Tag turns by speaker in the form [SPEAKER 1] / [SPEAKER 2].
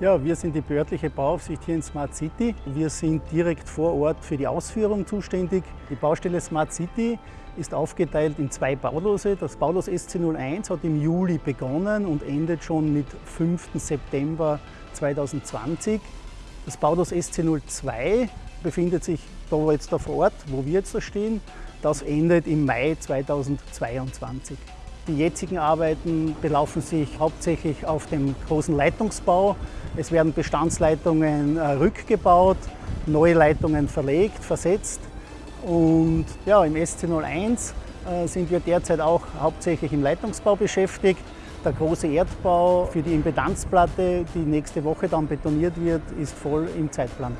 [SPEAKER 1] Ja, wir sind die behördliche Bauaufsicht hier in Smart City. Wir sind direkt vor Ort für die Ausführung zuständig. Die Baustelle Smart City ist aufgeteilt in zwei Baulose. Das Baulos SC01 hat im Juli begonnen und endet schon mit 5. September 2020. Das Baulos SC02 befindet sich da jetzt da vor Ort, wo wir jetzt da stehen. Das endet im Mai 2022. Die jetzigen Arbeiten belaufen sich hauptsächlich auf dem großen Leitungsbau. Es werden Bestandsleitungen äh, rückgebaut, neue Leitungen verlegt, versetzt. Und ja, im SC01 äh, sind wir derzeit auch hauptsächlich im Leitungsbau beschäftigt. Der große Erdbau für die Impedanzplatte, die nächste Woche dann betoniert wird, ist voll im Zeitplan.